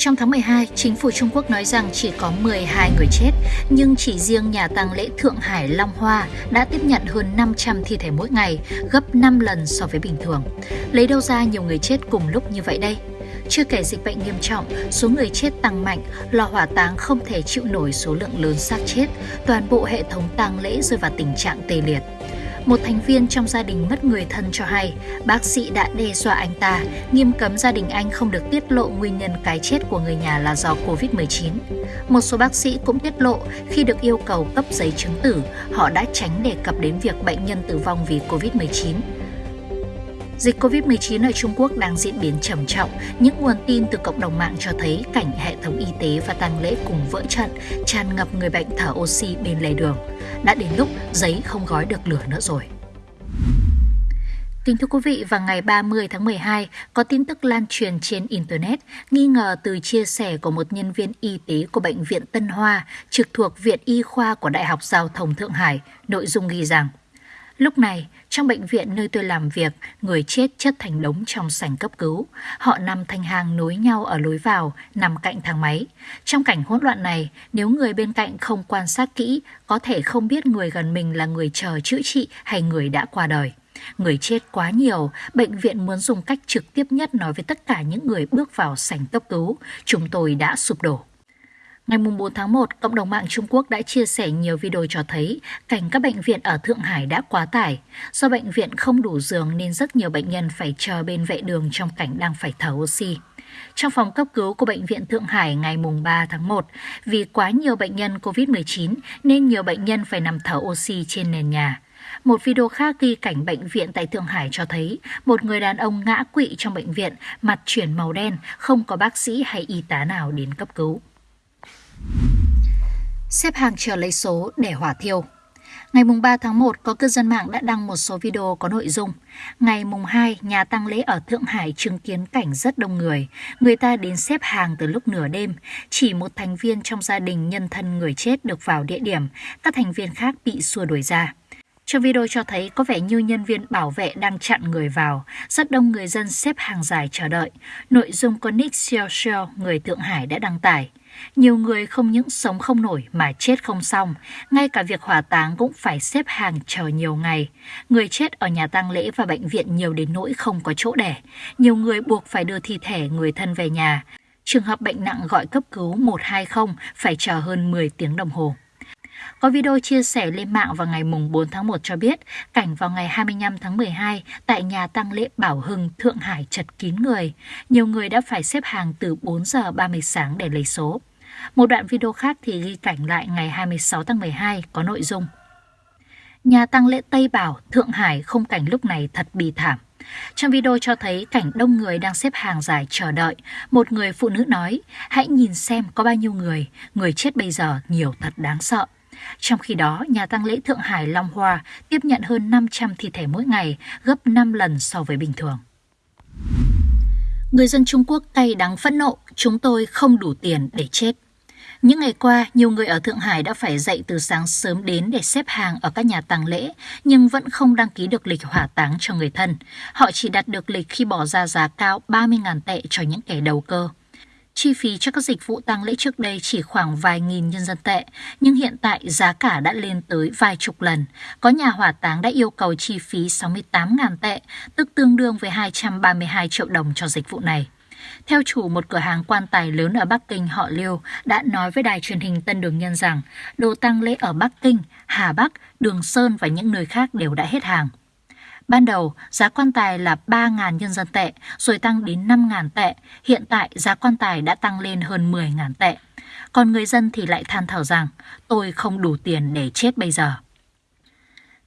Trong tháng 12, chính phủ Trung Quốc nói rằng chỉ có 12 người chết, nhưng chỉ riêng nhà tang lễ Thượng Hải Long Hoa đã tiếp nhận hơn 500 thi thể mỗi ngày, gấp 5 lần so với bình thường. Lấy đâu ra nhiều người chết cùng lúc như vậy đây? Chưa kể dịch bệnh nghiêm trọng, số người chết tăng mạnh, lò hỏa táng không thể chịu nổi số lượng lớn xác chết, toàn bộ hệ thống tang lễ rơi vào tình trạng tê liệt. Một thành viên trong gia đình mất người thân cho hay, bác sĩ đã đe dọa anh ta, nghiêm cấm gia đình anh không được tiết lộ nguyên nhân cái chết của người nhà là do Covid-19. Một số bác sĩ cũng tiết lộ khi được yêu cầu cấp giấy chứng tử, họ đã tránh đề cập đến việc bệnh nhân tử vong vì Covid-19. Dịch COVID-19 ở Trung Quốc đang diễn biến trầm trọng. Những nguồn tin từ cộng đồng mạng cho thấy cảnh hệ thống y tế và tang lễ cùng vỡ trận, tràn ngập người bệnh thở oxy bên lề đường. Đã đến lúc giấy không gói được lửa nữa rồi. Kính thưa quý vị, vào ngày 30 tháng 12, có tin tức lan truyền trên Internet nghi ngờ từ chia sẻ của một nhân viên y tế của Bệnh viện Tân Hoa trực thuộc Viện Y khoa của Đại học Giao thông Thượng Hải. Nội dung ghi rằng, Lúc này, trong bệnh viện nơi tôi làm việc, người chết chất thành đống trong sảnh cấp cứu. Họ nằm thành hàng nối nhau ở lối vào, nằm cạnh thang máy. Trong cảnh hỗn loạn này, nếu người bên cạnh không quan sát kỹ, có thể không biết người gần mình là người chờ chữa trị hay người đã qua đời. Người chết quá nhiều, bệnh viện muốn dùng cách trực tiếp nhất nói với tất cả những người bước vào sảnh cấp cứu. Chúng tôi đã sụp đổ. Ngày 4 tháng 1, cộng đồng mạng Trung Quốc đã chia sẻ nhiều video cho thấy cảnh các bệnh viện ở Thượng Hải đã quá tải. Do bệnh viện không đủ giường nên rất nhiều bệnh nhân phải chờ bên vệ đường trong cảnh đang phải thở oxy. Trong phòng cấp cứu của Bệnh viện Thượng Hải ngày 3 tháng 1, vì quá nhiều bệnh nhân COVID-19 nên nhiều bệnh nhân phải nằm thở oxy trên nền nhà. Một video khác ghi cảnh bệnh viện tại Thượng Hải cho thấy một người đàn ông ngã quỵ trong bệnh viện, mặt chuyển màu đen, không có bác sĩ hay y tá nào đến cấp cứu. Xếp hàng chờ lấy số để hỏa thiêu. Ngày mùng 3 tháng 1, có cư dân mạng đã đăng một số video có nội dung. Ngày mùng 2, nhà tang lễ ở Thượng Hải chứng kiến cảnh rất đông người. Người ta đến xếp hàng từ lúc nửa đêm. Chỉ một thành viên trong gia đình nhân thân người chết được vào địa điểm. Các thành viên khác bị xua đuổi ra. Trong video cho thấy có vẻ như nhân viên bảo vệ đang chặn người vào, rất đông người dân xếp hàng dài chờ đợi. Nội dung có Nick Xiao Xiao, người Thượng Hải đã đăng tải. Nhiều người không những sống không nổi mà chết không xong, ngay cả việc hỏa táng cũng phải xếp hàng chờ nhiều ngày. Người chết ở nhà tang lễ và bệnh viện nhiều đến nỗi không có chỗ để. Nhiều người buộc phải đưa thi thể người thân về nhà. Trường hợp bệnh nặng gọi cấp cứu 120 phải chờ hơn 10 tiếng đồng hồ. Có video chia sẻ lên mạng vào ngày 4 tháng 1 cho biết cảnh vào ngày 25 tháng 12 tại nhà tang lễ Bảo Hưng, Thượng Hải chật kín người. Nhiều người đã phải xếp hàng từ 4 giờ 30 sáng để lấy số. Một đoạn video khác thì ghi cảnh lại ngày 26 tháng 12 có nội dung. Nhà tăng lễ Tây Bảo, Thượng Hải không cảnh lúc này thật bì thảm. Trong video cho thấy cảnh đông người đang xếp hàng dài chờ đợi. Một người phụ nữ nói, hãy nhìn xem có bao nhiêu người, người chết bây giờ nhiều thật đáng sợ. Trong khi đó, nhà tăng lễ Thượng Hải Long Hoa tiếp nhận hơn 500 thi thể mỗi ngày, gấp 5 lần so với bình thường. Người dân Trung Quốc cay đắng phẫn nộ, chúng tôi không đủ tiền để chết. Những ngày qua, nhiều người ở Thượng Hải đã phải dậy từ sáng sớm đến để xếp hàng ở các nhà tang lễ, nhưng vẫn không đăng ký được lịch hỏa táng cho người thân. Họ chỉ đặt được lịch khi bỏ ra giá cao 30.000 tệ cho những kẻ đầu cơ. Chi phí cho các dịch vụ tang lễ trước đây chỉ khoảng vài nghìn nhân dân tệ, nhưng hiện tại giá cả đã lên tới vài chục lần. Có nhà hỏa táng đã yêu cầu chi phí 68.000 tệ, tức tương đương với 232 triệu đồng cho dịch vụ này. Theo chủ một cửa hàng quan tài lớn ở Bắc Kinh họ Liêu đã nói với đài truyền hình Tân Đường Nhân rằng đồ tăng lễ ở Bắc Kinh, Hà Bắc, Đường Sơn và những nơi khác đều đã hết hàng. Ban đầu, giá quan tài là 3.000 nhân dân tệ, rồi tăng đến 5.000 tệ. Hiện tại, giá quan tài đã tăng lên hơn 10.000 tệ. Còn người dân thì lại than thở rằng, tôi không đủ tiền để chết bây giờ.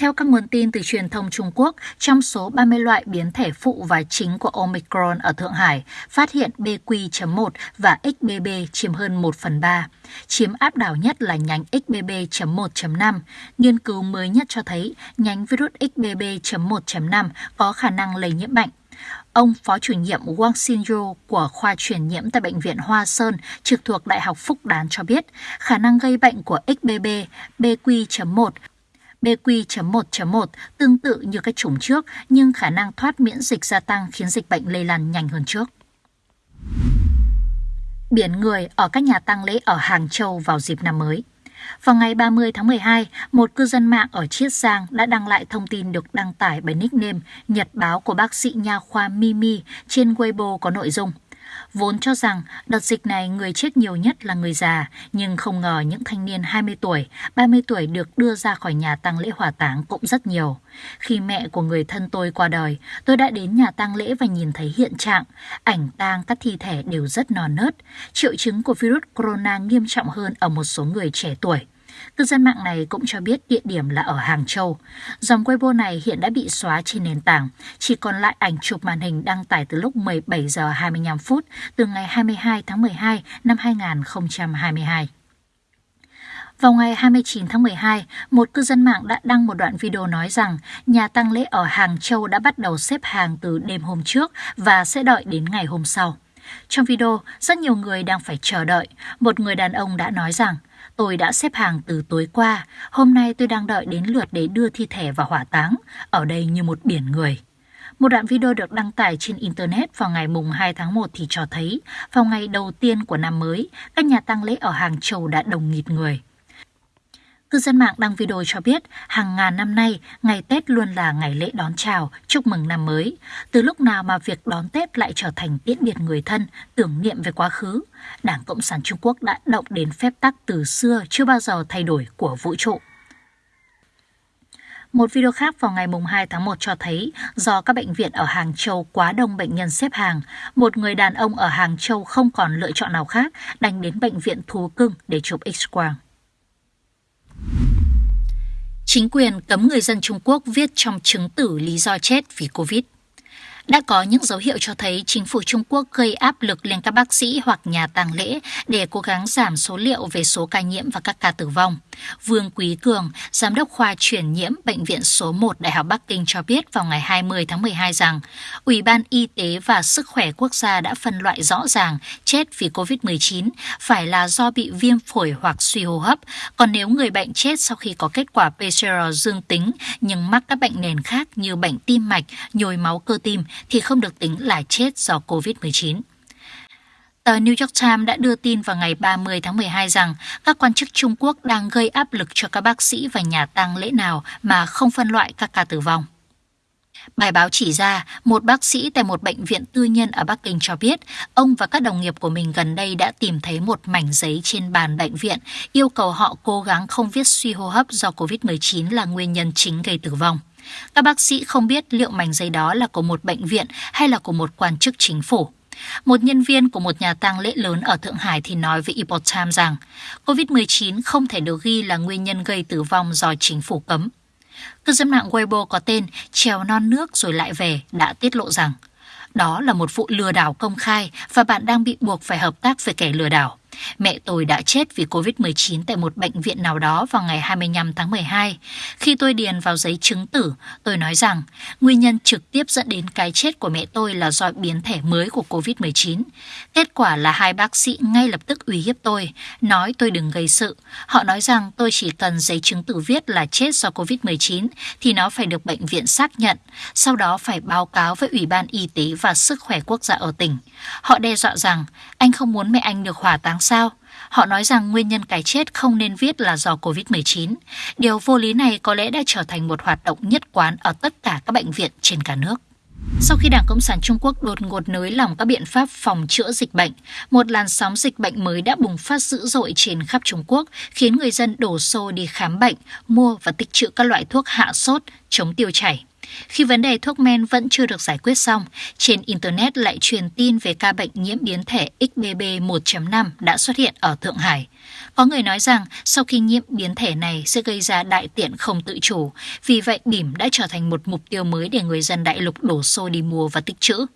Theo các nguồn tin từ truyền thông Trung Quốc, trong số 30 loại biến thể phụ và chính của Omicron ở Thượng Hải, phát hiện BQ.1 và XBB chiếm hơn 1 phần 3. Chiếm áp đảo nhất là nhánh XBB.1.5. Nghiên cứu mới nhất cho thấy nhánh virus XBB.1.5 có khả năng lây nhiễm mạnh. Ông Phó chủ nhiệm Wang Xinyu của khoa truyền nhiễm tại Bệnh viện Hoa Sơn trực thuộc Đại học Phúc Đán cho biết khả năng gây bệnh của XBB BQ.1 BQ.1.1 tương tự như các chủng trước nhưng khả năng thoát miễn dịch gia tăng khiến dịch bệnh lây lan nhanh hơn trước. biển người ở các nhà tang lễ ở Hàng Châu vào dịp năm mới. Vào ngày 30 tháng 12, một cư dân mạng ở Chiết Giang đã đăng lại thông tin được đăng tải bởi nickname Nhật báo của bác sĩ nha khoa Mimi trên Weibo có nội dung – Vốn cho rằng đợt dịch này người chết nhiều nhất là người già, nhưng không ngờ những thanh niên 20 tuổi, 30 tuổi được đưa ra khỏi nhà tang lễ hỏa táng cũng rất nhiều. Khi mẹ của người thân tôi qua đời, tôi đã đến nhà tang lễ và nhìn thấy hiện trạng, ảnh tang các thi thể đều rất non nớt. Triệu chứng của virus corona nghiêm trọng hơn ở một số người trẻ tuổi. Cư dân mạng này cũng cho biết địa điểm là ở Hàng Châu. Dòng Weibo này hiện đã bị xóa trên nền tảng, chỉ còn lại ảnh chụp màn hình đăng tải từ lúc 17 giờ 25 phút từ ngày 22 tháng 12 năm 2022. Vào ngày 29 tháng 12, một cư dân mạng đã đăng một đoạn video nói rằng nhà tăng lễ ở Hàng Châu đã bắt đầu xếp hàng từ đêm hôm trước và sẽ đợi đến ngày hôm sau. Trong video, rất nhiều người đang phải chờ đợi. Một người đàn ông đã nói rằng Tôi đã xếp hàng từ tối qua, hôm nay tôi đang đợi đến lượt để đưa thi thể vào hỏa táng, ở đây như một biển người. Một đoạn video được đăng tải trên Internet vào ngày mùng 2 tháng 1 thì cho thấy, vào ngày đầu tiên của năm mới, các nhà tang lễ ở Hàng Châu đã đồng nghịt người. Cư dân mạng đăng video cho biết hàng ngàn năm nay, ngày Tết luôn là ngày lễ đón chào, chúc mừng năm mới. Từ lúc nào mà việc đón Tết lại trở thành tiễn biệt người thân, tưởng niệm về quá khứ. Đảng Cộng sản Trung Quốc đã động đến phép tắc từ xưa chưa bao giờ thay đổi của vũ trụ. Một video khác vào ngày 2 tháng 1 cho thấy do các bệnh viện ở Hàng Châu quá đông bệnh nhân xếp hàng, một người đàn ông ở Hàng Châu không còn lựa chọn nào khác đành đến bệnh viện thú cưng để chụp x-quang. Chính quyền cấm người dân Trung Quốc viết trong chứng tử lý do chết vì Covid đã có những dấu hiệu cho thấy chính phủ Trung Quốc gây áp lực lên các bác sĩ hoặc nhà tang lễ để cố gắng giảm số liệu về số ca nhiễm và các ca tử vong. Vương Quý Cường, Giám đốc khoa truyền nhiễm Bệnh viện số 1 Đại học Bắc Kinh cho biết vào ngày 20 tháng 12 rằng Ủy ban Y tế và Sức khỏe Quốc gia đã phân loại rõ ràng chết vì COVID-19 phải là do bị viêm phổi hoặc suy hô hấp, còn nếu người bệnh chết sau khi có kết quả PCR dương tính nhưng mắc các bệnh nền khác như bệnh tim mạch, nhồi máu cơ tim thì không được tính là chết do COVID-19. Tờ New York Times đã đưa tin vào ngày 30 tháng 12 rằng các quan chức Trung Quốc đang gây áp lực cho các bác sĩ và nhà tang lễ nào mà không phân loại các ca tử vong. Bài báo chỉ ra, một bác sĩ tại một bệnh viện tư nhân ở Bắc Kinh cho biết, ông và các đồng nghiệp của mình gần đây đã tìm thấy một mảnh giấy trên bàn bệnh viện, yêu cầu họ cố gắng không viết suy hô hấp do COVID-19 là nguyên nhân chính gây tử vong. Các bác sĩ không biết liệu mảnh giấy đó là của một bệnh viện hay là của một quan chức chính phủ. Một nhân viên của một nhà tang lễ lớn ở Thượng Hải thì nói với Epoch Times rằng COVID-19 không thể được ghi là nguyên nhân gây tử vong do chính phủ cấm. Cư dân mạng Weibo có tên Trèo non nước rồi lại về đã tiết lộ rằng, đó là một vụ lừa đảo công khai và bạn đang bị buộc phải hợp tác với kẻ lừa đảo. Mẹ tôi đã chết vì COVID-19 tại một bệnh viện nào đó vào ngày 25 tháng 12. Khi tôi điền vào giấy chứng tử, tôi nói rằng nguyên nhân trực tiếp dẫn đến cái chết của mẹ tôi là do biến thể mới của COVID-19. Kết quả là hai bác sĩ ngay lập tức uy hiếp tôi, nói tôi đừng gây sự. Họ nói rằng tôi chỉ cần giấy chứng tử viết là chết do COVID-19 thì nó phải được bệnh viện xác nhận, sau đó phải báo cáo với Ủy ban Y tế và Sức khỏe quốc gia ở tỉnh. Họ đe dọa rằng anh không muốn mẹ anh được hỏa táng sao? Họ nói rằng nguyên nhân cái chết không nên viết là do COVID-19. Điều vô lý này có lẽ đã trở thành một hoạt động nhất quán ở tất cả các bệnh viện trên cả nước. Sau khi Đảng Cộng sản Trung Quốc đột ngột nới lỏng các biện pháp phòng chữa dịch bệnh, một làn sóng dịch bệnh mới đã bùng phát dữ dội trên khắp Trung Quốc, khiến người dân đổ xô đi khám bệnh, mua và tích trữ các loại thuốc hạ sốt, chống tiêu chảy. Khi vấn đề thuốc men vẫn chưa được giải quyết xong, trên Internet lại truyền tin về ca bệnh nhiễm biến thể XBB 1.5 đã xuất hiện ở Thượng Hải. Có người nói rằng sau khi nhiễm biến thể này sẽ gây ra đại tiện không tự chủ, vì vậy bỉm đã trở thành một mục tiêu mới để người dân đại lục đổ xô đi mua và tích trữ.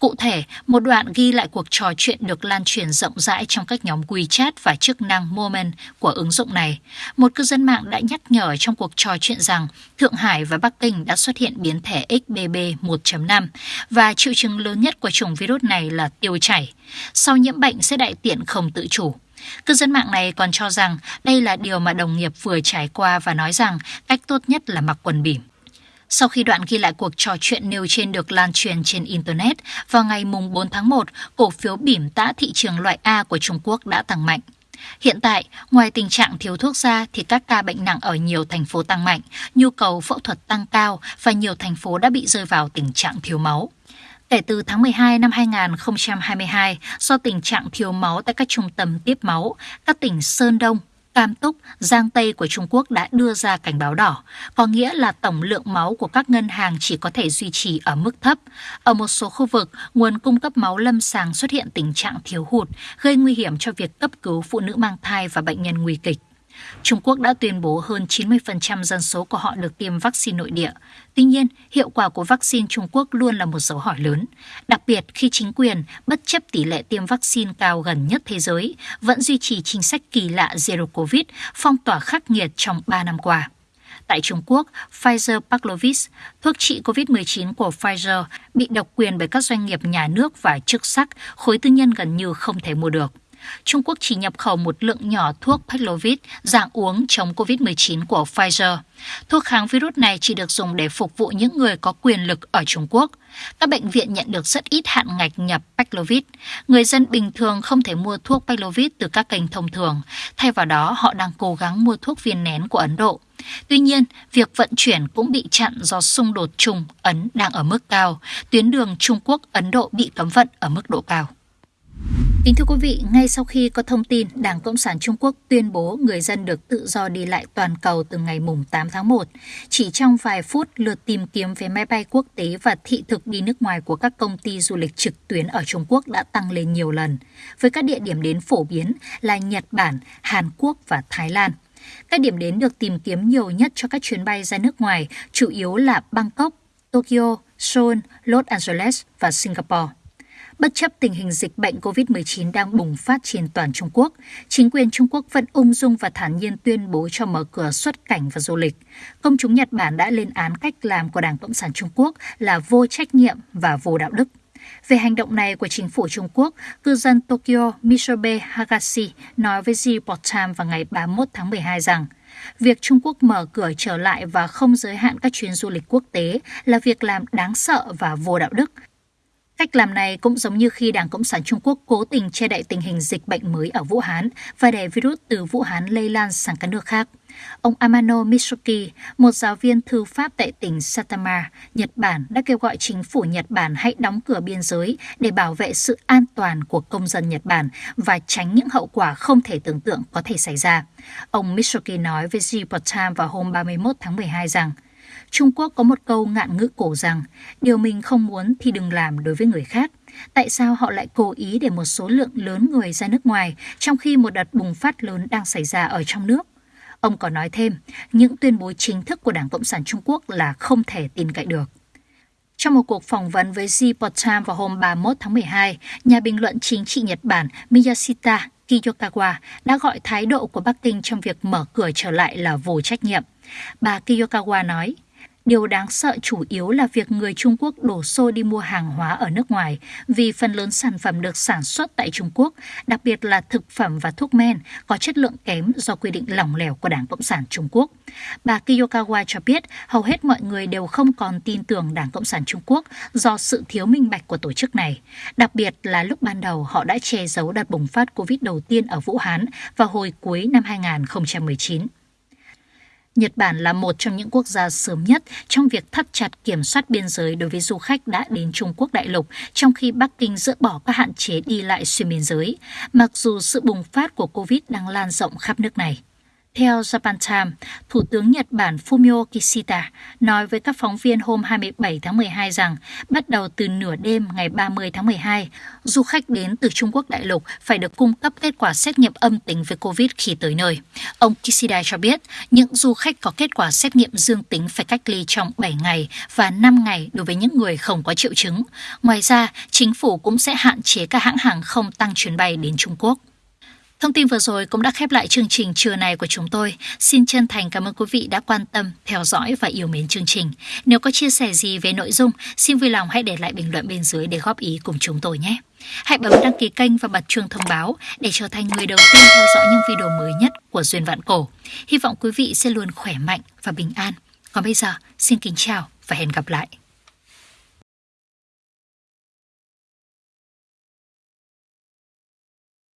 Cụ thể, một đoạn ghi lại cuộc trò chuyện được lan truyền rộng rãi trong các nhóm WeChat và chức năng Moment của ứng dụng này. Một cư dân mạng đã nhắc nhở trong cuộc trò chuyện rằng Thượng Hải và Bắc Kinh đã xuất hiện biến thể XBB 1.5 và triệu chứng lớn nhất của chủng virus này là tiêu chảy. Sau nhiễm bệnh sẽ đại tiện không tự chủ. Cư dân mạng này còn cho rằng đây là điều mà đồng nghiệp vừa trải qua và nói rằng cách tốt nhất là mặc quần bỉm. Sau khi đoạn ghi lại cuộc trò chuyện nêu trên được lan truyền trên Internet, vào ngày 4 tháng 1, cổ phiếu bỉm tã thị trường loại A của Trung Quốc đã tăng mạnh. Hiện tại, ngoài tình trạng thiếu thuốc ra thì các ca bệnh nặng ở nhiều thành phố tăng mạnh, nhu cầu phẫu thuật tăng cao và nhiều thành phố đã bị rơi vào tình trạng thiếu máu. Kể từ tháng 12 năm 2022, do tình trạng thiếu máu tại các trung tâm tiếp máu, các tỉnh Sơn Đông, Cam Túc, Giang Tây của Trung Quốc đã đưa ra cảnh báo đỏ, có nghĩa là tổng lượng máu của các ngân hàng chỉ có thể duy trì ở mức thấp. Ở một số khu vực, nguồn cung cấp máu lâm sàng xuất hiện tình trạng thiếu hụt, gây nguy hiểm cho việc cấp cứu phụ nữ mang thai và bệnh nhân nguy kịch. Trung Quốc đã tuyên bố hơn 90% dân số của họ được tiêm vaccine nội địa. Tuy nhiên, hiệu quả của vaccine Trung Quốc luôn là một dấu hỏi lớn, đặc biệt khi chính quyền, bất chấp tỷ lệ tiêm vaccine cao gần nhất thế giới, vẫn duy trì chính sách kỳ lạ Zero Covid, phong tỏa khắc nghiệt trong 3 năm qua. Tại Trung Quốc, Pfizer Paxlovid, thuốc trị COVID-19 của Pfizer, bị độc quyền bởi các doanh nghiệp nhà nước và chức sắc, khối tư nhân gần như không thể mua được. Trung Quốc chỉ nhập khẩu một lượng nhỏ thuốc Paxlovid dạng uống chống COVID-19 của Pfizer. Thuốc kháng virus này chỉ được dùng để phục vụ những người có quyền lực ở Trung Quốc. Các bệnh viện nhận được rất ít hạn ngạch nhập Paxlovid. Người dân bình thường không thể mua thuốc Paxlovid từ các kênh thông thường. Thay vào đó, họ đang cố gắng mua thuốc viên nén của Ấn Độ. Tuy nhiên, việc vận chuyển cũng bị chặn do xung đột Trung Ấn đang ở mức cao. Tuyến đường Trung Quốc Ấn Độ bị cấm vận ở mức độ cao. Kính thưa quý vị, ngay sau khi có thông tin Đảng Cộng sản Trung Quốc tuyên bố người dân được tự do đi lại toàn cầu từ ngày mùng 8 tháng 1, chỉ trong vài phút lượt tìm kiếm vé máy bay quốc tế và thị thực đi nước ngoài của các công ty du lịch trực tuyến ở Trung Quốc đã tăng lên nhiều lần, với các địa điểm đến phổ biến là Nhật Bản, Hàn Quốc và Thái Lan. Các điểm đến được tìm kiếm nhiều nhất cho các chuyến bay ra nước ngoài chủ yếu là Bangkok, Tokyo, Seoul, Los Angeles và Singapore. Bất chấp tình hình dịch bệnh COVID-19 đang bùng phát trên toàn Trung Quốc, chính quyền Trung Quốc vẫn ung dung và thản nhiên tuyên bố cho mở cửa xuất cảnh và du lịch. Công chúng Nhật Bản đã lên án cách làm của Đảng Cộng sản Trung Quốc là vô trách nhiệm và vô đạo đức. Về hành động này của chính phủ Trung Quốc, cư dân Tokyo Misobe Hagashi nói với The Report Time vào ngày 31 tháng 12 rằng Việc Trung Quốc mở cửa trở lại và không giới hạn các chuyến du lịch quốc tế là việc làm đáng sợ và vô đạo đức, Cách làm này cũng giống như khi Đảng Cộng sản Trung Quốc cố tình che đậy tình hình dịch bệnh mới ở Vũ Hán và để virus từ Vũ Hán lây lan sang các nước khác. Ông Amano Mitsuki, một giáo viên thư pháp tại tỉnh Satama, Nhật Bản đã kêu gọi chính phủ Nhật Bản hãy đóng cửa biên giới để bảo vệ sự an toàn của công dân Nhật Bản và tránh những hậu quả không thể tưởng tượng có thể xảy ra. Ông Mitsuki nói với Report vào hôm 31 tháng 12 rằng Trung Quốc có một câu ngạn ngữ cổ rằng điều mình không muốn thì đừng làm đối với người khác. Tại sao họ lại cố ý để một số lượng lớn người ra nước ngoài trong khi một đợt bùng phát lớn đang xảy ra ở trong nước? Ông còn nói thêm, những tuyên bố chính thức của Đảng Cộng sản Trung Quốc là không thể tin cậy được. Trong một cuộc phỏng vấn với Report Time vào hôm 31 tháng 12, nhà bình luận chính trị Nhật Bản Miyashita Kiyokawa đã gọi thái độ của Bắc Kinh trong việc mở cửa trở lại là vô trách nhiệm. Bà Kiyokawa nói, Điều đáng sợ chủ yếu là việc người Trung Quốc đổ xô đi mua hàng hóa ở nước ngoài vì phần lớn sản phẩm được sản xuất tại Trung Quốc, đặc biệt là thực phẩm và thuốc men, có chất lượng kém do quy định lỏng lẻo của Đảng Cộng sản Trung Quốc. Bà Kiyokawa cho biết hầu hết mọi người đều không còn tin tưởng Đảng Cộng sản Trung Quốc do sự thiếu minh bạch của tổ chức này. Đặc biệt là lúc ban đầu họ đã che giấu đợt bùng phát COVID đầu tiên ở Vũ Hán vào hồi cuối năm 2019. Nhật Bản là một trong những quốc gia sớm nhất trong việc thắt chặt kiểm soát biên giới đối với du khách đã đến Trung Quốc đại lục, trong khi Bắc Kinh dỡ bỏ các hạn chế đi lại xuyên biên giới, mặc dù sự bùng phát của COVID đang lan rộng khắp nước này. Theo Japan Times, Thủ tướng Nhật Bản Fumio Kishida nói với các phóng viên hôm 27 tháng 12 rằng bắt đầu từ nửa đêm ngày 30 tháng 12, du khách đến từ Trung Quốc đại lục phải được cung cấp kết quả xét nghiệm âm tính với COVID khi tới nơi. Ông Kishida cho biết những du khách có kết quả xét nghiệm dương tính phải cách ly trong 7 ngày và 5 ngày đối với những người không có triệu chứng. Ngoài ra, chính phủ cũng sẽ hạn chế các hãng hàng không tăng chuyến bay đến Trung Quốc. Thông tin vừa rồi cũng đã khép lại chương trình trưa này của chúng tôi. Xin chân thành cảm ơn quý vị đã quan tâm, theo dõi và yêu mến chương trình. Nếu có chia sẻ gì về nội dung, xin vui lòng hãy để lại bình luận bên dưới để góp ý cùng chúng tôi nhé. Hãy bấm đăng ký kênh và bật chuông thông báo để trở thành người đầu tiên theo dõi những video mới nhất của Duyên Vạn Cổ. Hy vọng quý vị sẽ luôn khỏe mạnh và bình an. Còn bây giờ, xin kính chào và hẹn gặp lại.